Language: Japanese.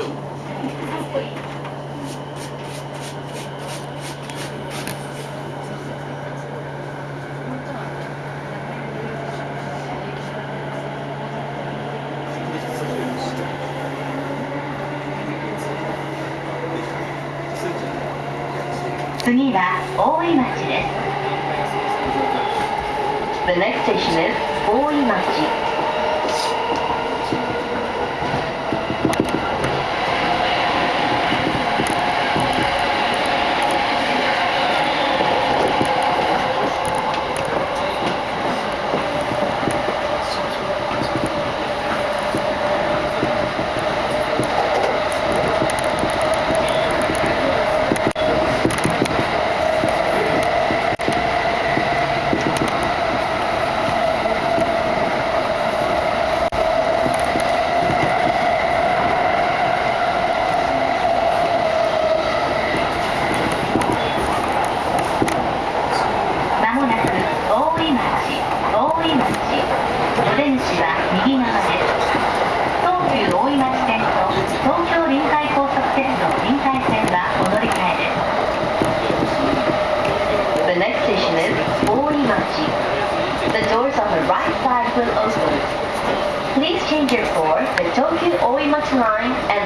しょう次は大井町です The next station is 大井町大井町路電子は右側です東急大井町線と東京臨海高速鉄道臨海線はお乗り換えです The next station is 大井町 The doors on the right side will open Please change your floor the Tokyo 大井町 line and